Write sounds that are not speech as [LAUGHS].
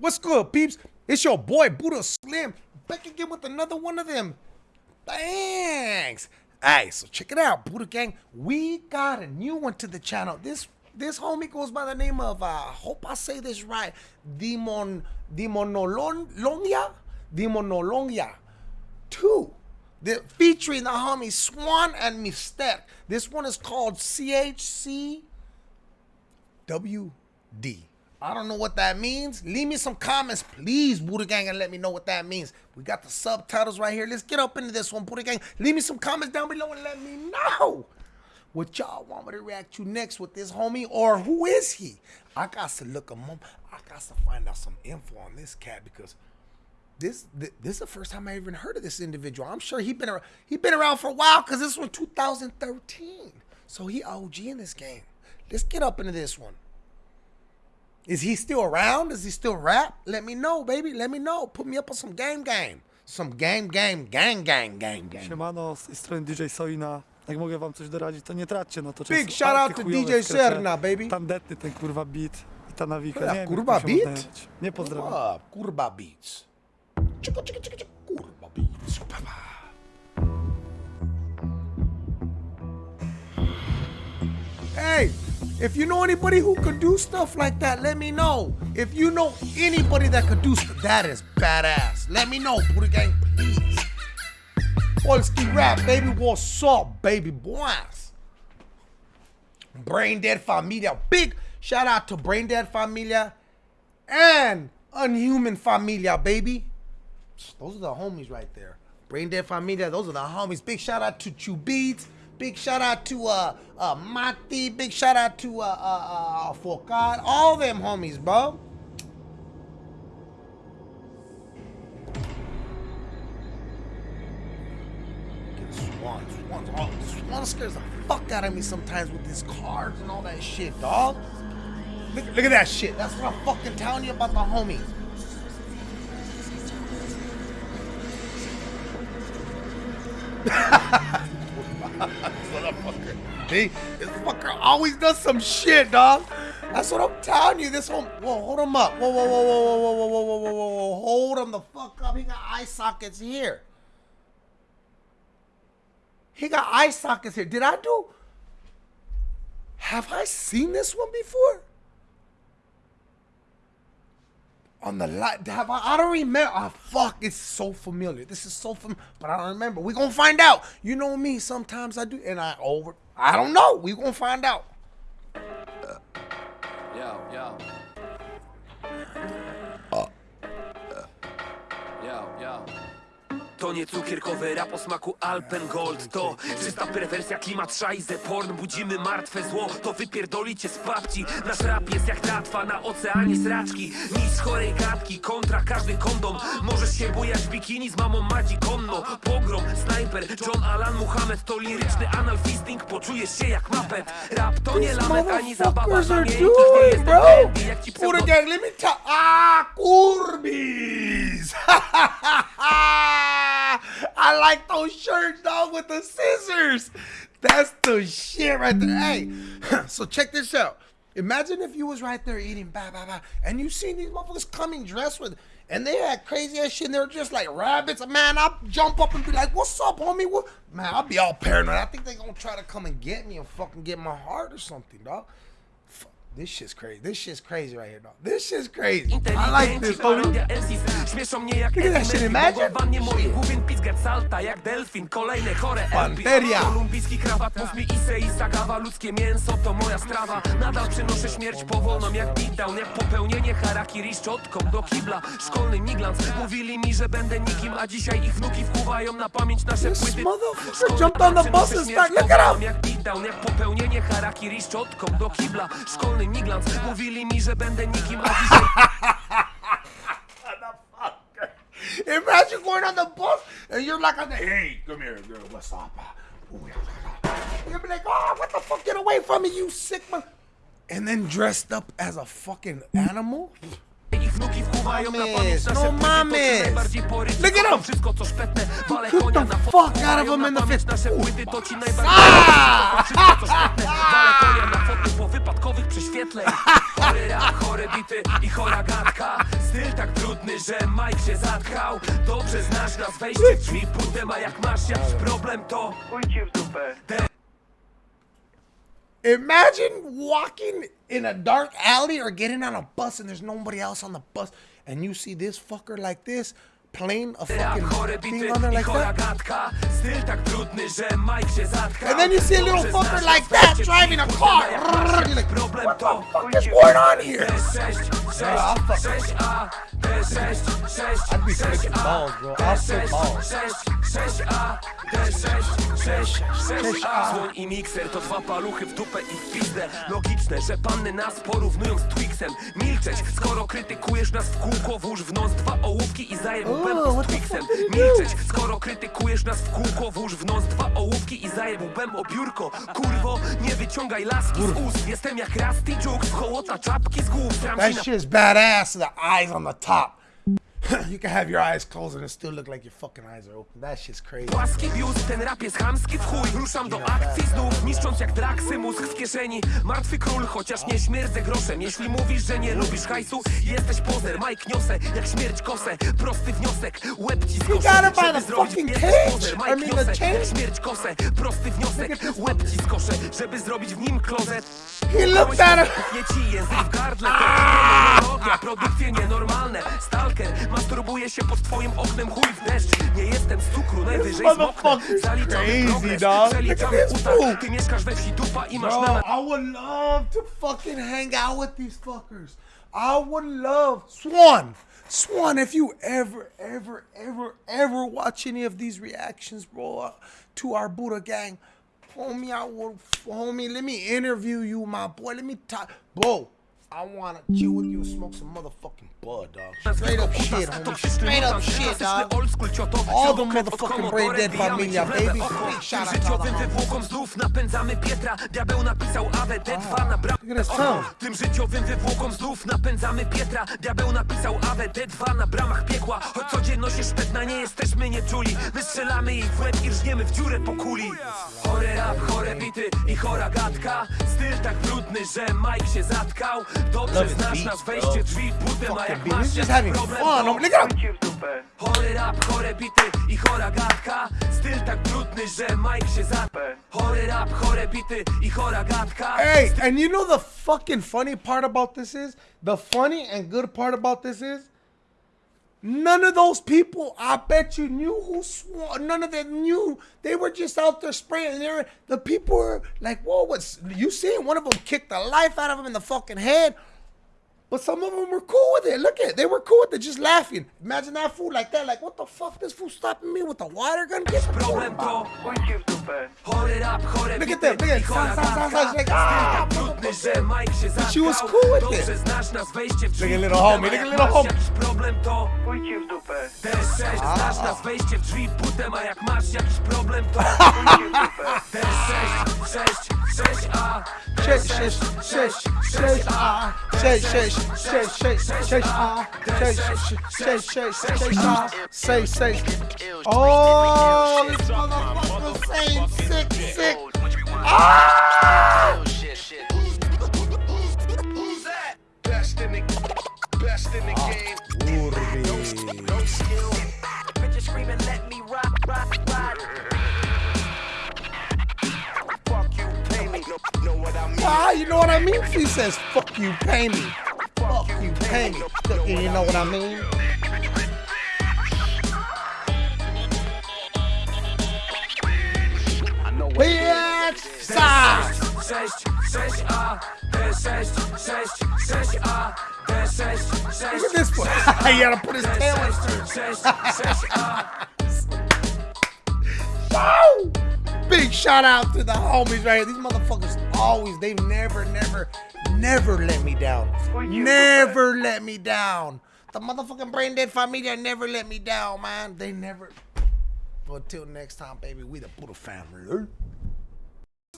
What's good, peeps? It's your boy Buddha Slim back again with another one of them. Thanks. Hey, so check it out, Buddha Gang. We got a new one to the channel. This this homie goes by the name of uh hope I say this right. Demon Demonolongia? Demonolongia. Two. The, featuring the homie Swan and Mystek. This one is called CHCWD. I don't know what that means. Leave me some comments, please, Buddha Gang, and let me know what that means. We got the subtitles right here. Let's get up into this one, Buddha Gang. Leave me some comments down below and let me know what y'all want me to react to next with this homie or who is he? I got to look him up. I got to find out some info on this cat because this this is the first time I even heard of this individual. I'm sure he been around, he been around for a while because this was 2013. So he OG in this game. Let's get up into this one. Is he still around? Does he still rap? Let me know, baby. Let me know. Put me up on some game game. Some game game gang gang gang gang. Siemano, z tej strony DJ Soina. Jak mogę wam coś doradzić, to nie traćcie, no to Big często shout out to DJ. Serna, baby. Tandetny ten kurwa beat i ta nawika. Ja, Nie wiem, kurwa się beat? Nie pozdrawiam. Kurwa, kurwa beats. Chicka, chicka, chicka, chicka, kurwa beats. Pa. Hey, if you know anybody who could do stuff like that, let me know. If you know anybody that could do stuff, that is badass. Let me know, Buddha Gang, please. Polski rap, baby. What's up, baby boys? Brain Dead Familia. Big shout out to Brain Dead Familia and Unhuman Familia, baby. Those are the homies right there. Brain Dead Familia, those are the homies. Big shout out to Chew Beats. Big shout out to uh uh Mati. Big shout out to uh uh, uh Fokat. All them homies, bro. Swan, Swan's all, Swan scares the fuck out of me sometimes with his cards and all that shit, dog. Look, look at that shit. That's what I'm fucking telling you about the homies. See, this fucker always does some shit, dog. That's what I'm telling you. This whole whoa, hold him up. Whoa, whoa, whoa, whoa, whoa, whoa, whoa, whoa, whoa, whoa, whoa. Hold him the fuck up. He got eye sockets here. He got eye sockets here. Did I do? Have I seen this one before? On the light, have I? I don't remember. Oh, fuck, it's so familiar. This is so familiar, but I don't remember. we gonna find out. You know me. Sometimes I do, and I over. I don't know. we gonna find out. To nie cukierkowy rap o smaku Alpengold To czysta perwersja, klimat szajze Porn, budzimy martwe zło To wypierdolicie z babci. Nasz rap jest jak tratwa na oceanie sraczki. Nic chorej gadki, kontra każdy kondom. Możesz się bujać w bikini z mamą Madzi Konno. Pogrom, snajper, John Alan Muhammad. To liryczny analfisting, poczujesz się jak mapet. Rap to nie lamet, ani zabawa mnie Nie doing, jestem bro. jak ci pseudo... gang, let me tell. Ah, Kurbis. I like those shirts, dog, with the scissors. That's the shit right there. Hey, [CLEARS THROAT] so check this out. Imagine if you was right there eating, bah, bah, bah, and you seen these motherfuckers coming dressed with, and they had crazy ass shit, and they were just like rabbits. Man, I'll jump up and be like, what's up, homie? What? Man, I'll be all paranoid. I think they gonna try to come and get me and fucking get my heart or something, dog. Fuck, This shit's crazy. This shit's crazy right here, dog. This shit's crazy. I like this, homie. Parodia MCs Śmieszą mnie jak Look at that shit, imagine. Mogła w wannie mojej główien pizgać salta jak delfin Kolejne chore LP. Panteria. Kolumbijski krawat Mów mi Issei i Sagawa Ludzkie mięso to moja strawa Nadal przynoszę śmierć powolną jak beatdown Jak popełnienie harakiri szczotką do kibla Szkolny miglans Mówili mi, że będę nikim A dzisiaj ich wnuki wkuwają na pamięć nasze This płyty motherfucker Szkolny jumped on the przynoszę bus and śmierć started- look at powolną him. jak beatdown Jak popełnienie harakiri szczotką do kibla Szkolny miglans [LAUGHS] Mówili mi, że będę nikim A [LAUGHS] dzisiaj Imagine going on the bus and you're like, on the, hey, come here, girl, what's up? Ooh, yeah, yeah, yeah. You'll be like, oh, what the fuck? Get away from me, you sick man. And then dressed up as a fucking animal? Wnuki wkuwają na pamięć nasze no ci najbardziej Look at Kocham him. wszystko co szpetne Wale Put konia the na fuck out of wkuwają him na in the pamięć face. nasze płyty To ci najbardziej Ah! Wszystko co szpetne Wale konia na foty po wypadkowych prześwietleń Chory rap, chore bity i chora gadka Styl tak brudny, że Mike się zatkał Dobrze znasz nas, wejście w drzwi putem A jak masz jakiś problem to Imagine walking in a dark alley or getting on a bus and there's nobody else on the bus and you see this fucker like this playing a fucking thing on there like that. gadka Styl tak brudny, że Mike się zatkał And then you see a little fucker like that driving a car. putem, A jak masz jakiś You're like, what the fuck is going on here? D6, 6, I'll fuck- 6A, D6, 6, I'd be 6A, balls, bro. I'll D6, balls. 6, 6A, D6, 6, 6A. Słoń i mikser to dwa paluchy w dupę i w pizdę. Logiczne, że panny nas porównują z Twixem. Milczeć, skoro krytykujesz nas w kółko, włóż w nos dwa ołówki i zajeb łbem z Twixem. Milczeć, skoro krytykujesz nas w kółko, włóż w nos dwa ołówki i zajeb łbem o biurko. Kurwo, nie wyciągaj laski z ust. Jestem jak Rusty Jukes, hołota czapki z głów. That shit's badass. The eyes on the top. [LAUGHS] you can have your eyes closed and it still look like your fucking eyes are open. That shit's crazy. Płaski biust, ten rap jest chamski w chuj. Ruszam do akcji znów, niszcząc jak draksy mózg w kieszeni. Martwy król, chociaż nie śmierdzę groszem. Jeśli mówisz, że nie lubisz hajsu Jesteś pozer, Mike niosę, jak śmierć kosę. Prosty wniosek, łeb ci skoszę. by Żeby the zrobić fucking I Mike jak śmierć kosę. Prosty wniosek, łeb ci skoszę Żeby zrobić w nim klozet. He looked at him. Ci język w gardle, to produkcje nienormalne. Stalker, masturbuje się pod twoim oknem chuj w deszcz. Nie jestem z cukru, najwyżej zmoknę Zaliczamy crazy, progres, przeliczamy Look at this uta fool. Ty mieszkasz we wsi dupa i masz Bro, na I would love to fucking hang out with these fuckers. I would love Swan. Swan, if you ever, ever, ever, ever watch any of these reactions, bro, uh, to our Buddha gang, homie, I will, homie, let me interview you, my boy. Let me talk, bro. I wanna chill with you, and smoke some motherfucking bud, dog. Straight up shit, homie. Straight up shit, dog. All the motherfucking brain dead familia, baby. Big shout out to all the Życiowym homies. wywłokom znów napędzamy Pietra Diabeł napisał AWD2 na bram Look at his tongue. Tym życiowym wywłokom znów napędzamy Pietra Diabeł napisał AWD2 na bramach piekła Choć codzienność jest szpetna, nie jesteśmy nieczuli Wystrzelamy jej w łeb i rżniemy w dziurę po kuli Chory rap, chore bity i chora gadka Styl tak brudny, że Mike się zatkał Love his beats, bro. wejście drzwi butem A jak Fucking beat. He's just having problem, fun. to- Oh, Look at him. Chory rap, chore bity i chora gadka Styl tak brudny, że Mike się za... Chory rap, chore bity i chora gadka Hey, and you know the fucking funny part about this is? The funny and good part about this is? None of those people, I bet you, knew who swore. None of them knew. They were just out there spraying. They were, the people were like, whoa, what's. You seen one of them kick the life out of him in the fucking head. But some of them were cool with it. Look at it. They were cool with it, just laughing. Imagine that fool like that. Like, what the fuck? This fool stopping me with a water gun? Get the Problem rap, chore Look bity at them, look at i chora them. Sound, sound, sound, gadka sound. Like, ah, zgodny, że Mike się zatkał She was cool with Dobrze it. znasz nas wejście w drzwi Look at little homie, look at little homie. jakiś problem to Pójdź w dupę D6 Znasz nas wejście w drzwi putem A jak masz jakiś problem to Pójdź w dupę D6, 6, 6A 6, 6, 6, 6A 6, 6, 6, 6, 6A 6, 6, 6, 6A 6, 6 Oh, this motherfucker saying 6, 6 Ah! Best in the best in the game. No skill. Bitches screaming, let me rock, rock, rock. Fuck you, pay me. Know, know what I mean? Ah, you know what I mean? He says, fuck you, pay me. Fuck you, pay me. Look, You know what I mean? I know what Bitch, side. 6, 6A, D6, 6, 6A, D6, 6, Look at this one. [LAUGHS] he gotta put his tail in first. 6, 6A. Woo! Big shout out to the homies right here. These motherfuckers always, they've never, never, never let me down. Never let me down. The motherfucking brain dead familia never let me down, man. They never. But till next time, baby, we the Buddha family.